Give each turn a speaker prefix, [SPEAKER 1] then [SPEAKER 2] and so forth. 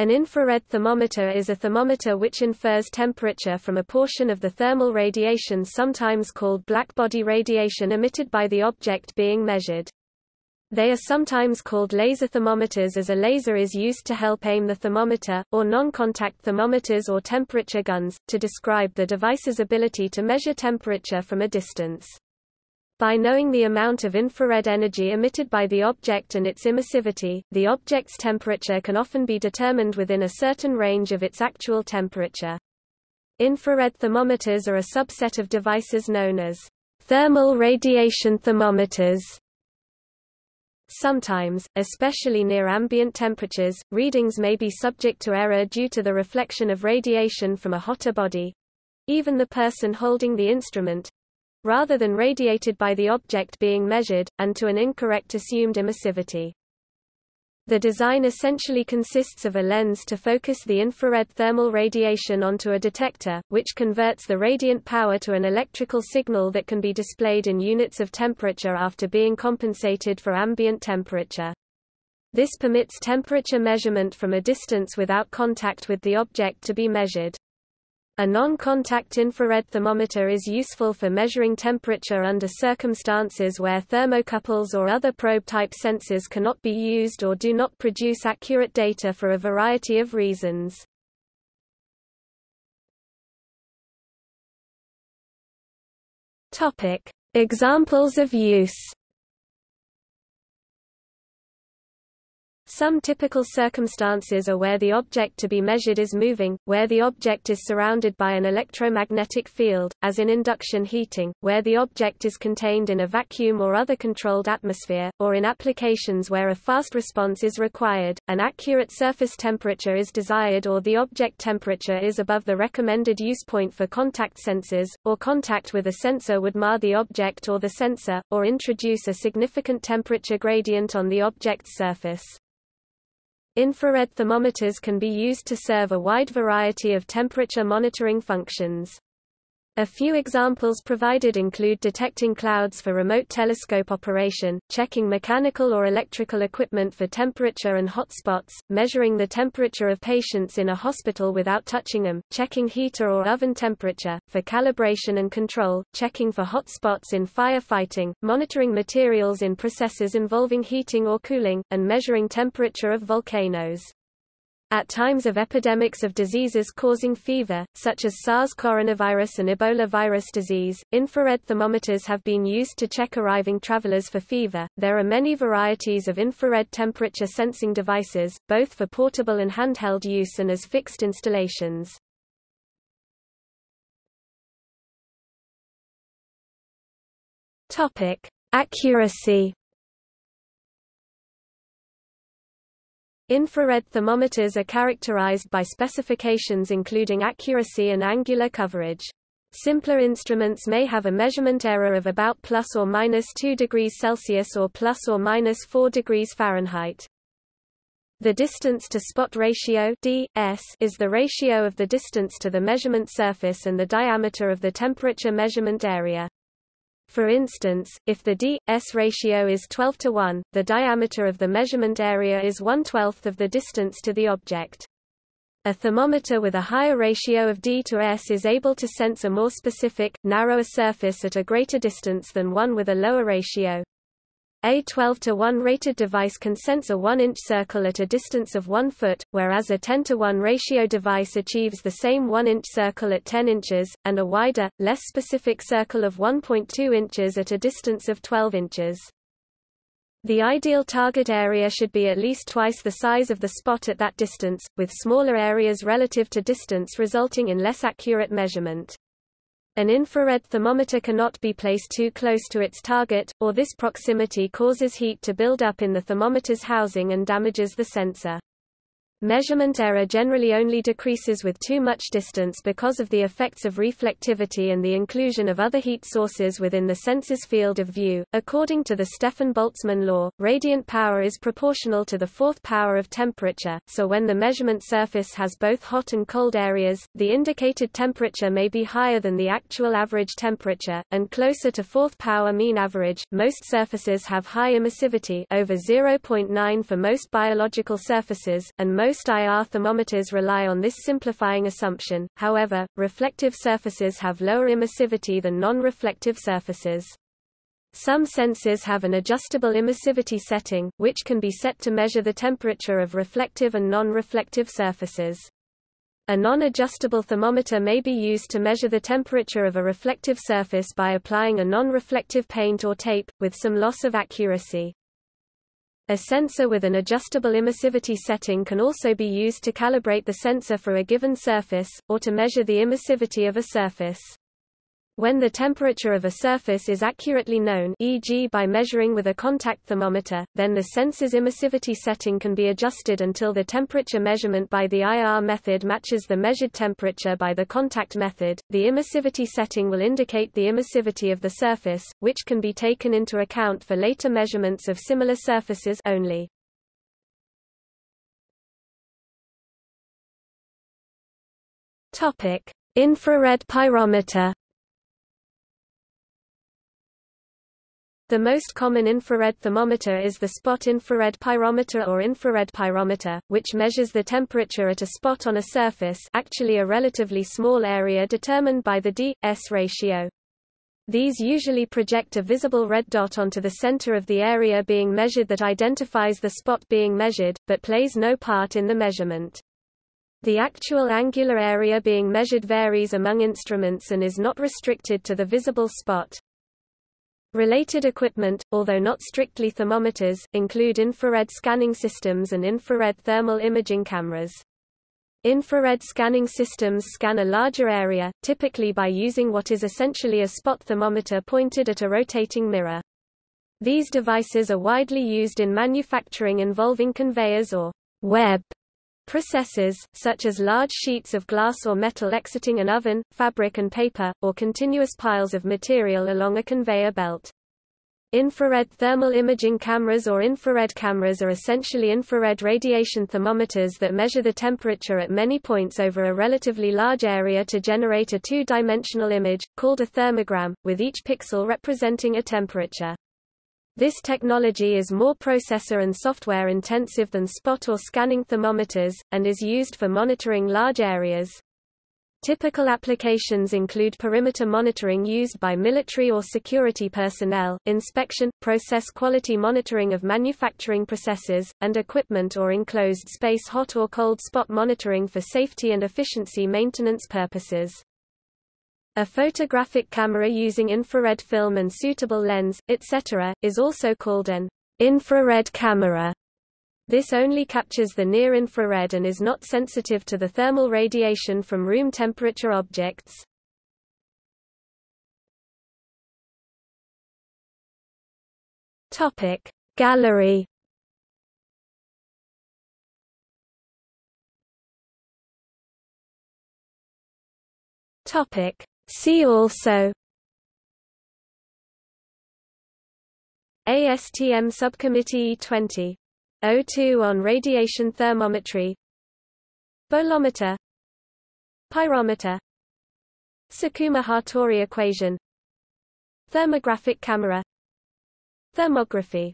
[SPEAKER 1] An infrared thermometer is a thermometer which infers temperature from a portion of the thermal radiation sometimes called blackbody radiation emitted by the object being measured. They are sometimes called laser thermometers as a laser is used to help aim the thermometer, or non-contact thermometers or temperature guns, to describe the device's ability to measure temperature from a distance. By knowing the amount of infrared energy emitted by the object and its emissivity, the object's temperature can often be determined within a certain range of its actual temperature. Infrared thermometers are a subset of devices known as thermal radiation thermometers. Sometimes, especially near ambient temperatures, readings may be subject to error due to the reflection of radiation from a hotter body even the person holding the instrument rather than radiated by the object being measured, and to an incorrect assumed emissivity. The design essentially consists of a lens to focus the infrared thermal radiation onto a detector, which converts the radiant power to an electrical signal that can be displayed in units of temperature after being compensated for ambient temperature. This permits temperature measurement from a distance without contact with the object to be measured. A non-contact infrared thermometer is useful for measuring temperature under circumstances where thermocouples or other probe-type sensors cannot be used or do not produce accurate data for a variety of reasons. Examples of use Some typical circumstances are where the object to be measured is moving, where the object is surrounded by an electromagnetic field, as in induction heating, where the object is contained in a vacuum or other controlled atmosphere, or in applications where a fast response is required, an accurate surface temperature is desired or the object temperature is above the recommended use point for contact sensors, or contact with a sensor would mar the object or the sensor, or introduce a significant temperature gradient on the object's surface. Infrared thermometers can be used to serve a wide variety of temperature monitoring functions. A few examples provided include detecting clouds for remote telescope operation, checking mechanical or electrical equipment for temperature and hot spots, measuring the temperature of patients in a hospital without touching them, checking heater or oven temperature, for calibration and control, checking for hot spots in firefighting, monitoring materials in processes involving heating or cooling, and measuring temperature of volcanoes. At times of epidemics of diseases causing fever, such as SARS coronavirus and Ebola virus disease, infrared thermometers have been used to check arriving travelers for fever. There are many varieties of infrared temperature sensing devices, both for portable and handheld use and as fixed installations. Topic: Accuracy Infrared thermometers are characterized by specifications including accuracy and angular coverage. Simpler instruments may have a measurement error of about plus or minus 2 degrees Celsius or plus or minus 4 degrees Fahrenheit. The distance to spot ratio DS is the ratio of the distance to the measurement surface and the diameter of the temperature measurement area. For instance, if the d/s ratio is 12 to 1, the diameter of the measurement area is 1 12th of the distance to the object. A thermometer with a higher ratio of d to s is able to sense a more specific, narrower surface at a greater distance than one with a lower ratio. A 12 to 1 rated device can sense a 1-inch circle at a distance of 1 foot, whereas a 10 to 1 ratio device achieves the same 1-inch circle at 10 inches, and a wider, less specific circle of 1.2 inches at a distance of 12 inches. The ideal target area should be at least twice the size of the spot at that distance, with smaller areas relative to distance resulting in less accurate measurement. An infrared thermometer cannot be placed too close to its target, or this proximity causes heat to build up in the thermometer's housing and damages the sensor. Measurement error generally only decreases with too much distance because of the effects of reflectivity and the inclusion of other heat sources within the sensor's field of view. According to the Stefan-Boltzmann law, radiant power is proportional to the fourth power of temperature, so when the measurement surface has both hot and cold areas, the indicated temperature may be higher than the actual average temperature, and closer to fourth power mean average. Most surfaces have high emissivity over 0.9 for most biological surfaces, and most Most IR thermometers rely on this simplifying assumption, however, reflective surfaces have lower emissivity than non-reflective surfaces. Some sensors have an adjustable emissivity setting, which can be set to measure the temperature of reflective and non-reflective surfaces. A non-adjustable thermometer may be used to measure the temperature of a reflective surface by applying a non-reflective paint or tape, with some loss of accuracy. A sensor with an adjustable emissivity setting can also be used to calibrate the sensor for a given surface, or to measure the emissivity of a surface. When the temperature of a surface is accurately known e.g. by measuring with a contact thermometer, then the sensor's emissivity setting can be adjusted until the temperature measurement by the IR method matches the measured temperature by the contact method. The emissivity setting will indicate the emissivity of the surface, which can be taken into account for later measurements of similar surfaces only. Topic: Infrared pyrometer The most common infrared thermometer is the spot infrared pyrometer or infrared pyrometer, which measures the temperature at a spot on a surface actually a relatively small area determined by the D-S ratio. These usually project a visible red dot onto the center of the area being measured that identifies the spot being measured, but plays no part in the measurement. The actual angular area being measured varies among instruments and is not restricted to the visible spot. Related equipment, although not strictly thermometers, include infrared scanning systems and infrared thermal imaging cameras. Infrared scanning systems scan a larger area, typically by using what is essentially a spot thermometer pointed at a rotating mirror. These devices are widely used in manufacturing involving conveyors or web processes, such as large sheets of glass or metal exiting an oven, fabric and paper, or continuous piles of material along a conveyor belt. Infrared thermal imaging cameras or infrared cameras are essentially infrared radiation thermometers that measure the temperature at many points over a relatively large area to generate a two-dimensional image, called a thermogram, with each pixel representing a temperature. This technology is more processor and software intensive than spot or scanning thermometers, and is used for monitoring large areas. Typical applications include perimeter monitoring used by military or security personnel, inspection, process quality monitoring of manufacturing processes, and equipment or enclosed space hot or cold spot monitoring for safety and efficiency maintenance purposes. A photographic camera using infrared film and suitable lens, etc., is also called an infrared camera. This only captures the near-infrared and is not sensitive to the thermal radiation from room temperature objects. Topic Gallery Topic See also ASTM Subcommittee E20 O2 on radiation thermometry Bolometer Pyrometer Sakuma-Hattori equation Thermographic camera Thermography